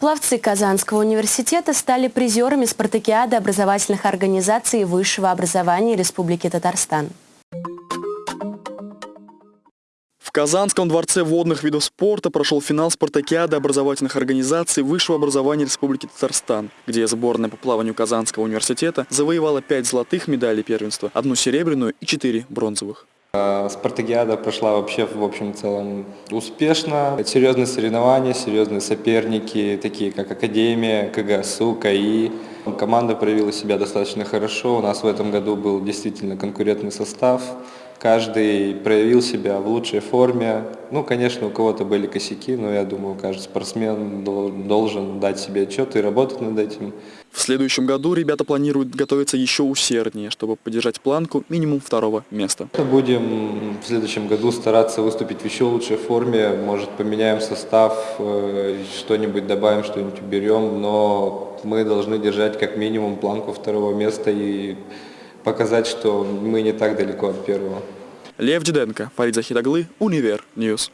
Пловцы Казанского университета стали призерами спартакиады образовательных организаций высшего образования Республики Татарстан. В Казанском дворце водных видов спорта прошел финал спартакиады образовательных организаций высшего образования Республики Татарстан, где сборная по плаванию Казанского университета завоевала пять золотых медалей первенства, одну серебряную и четыре бронзовых. А, Спартакиада прошла вообще в общем целом успешно. Серьезные соревнования, серьезные соперники, такие как Академия, КГСУ, КАИ. Команда проявила себя достаточно хорошо. У нас в этом году был действительно конкурентный состав. Каждый проявил себя в лучшей форме. Ну, конечно, у кого-то были косяки, но я думаю, каждый спортсмен должен дать себе отчет и работать над этим. В следующем году ребята планируют готовиться еще усерднее, чтобы поддержать планку минимум второго места. Будем в следующем году стараться выступить в еще лучшей форме. Может, поменяем состав, э, что-нибудь добавим, что-нибудь уберем, но мы должны держать как минимум планку второго места и показать, что мы не так далеко от первого. Лев Диденко, Фарид Захидаглы, Универ News.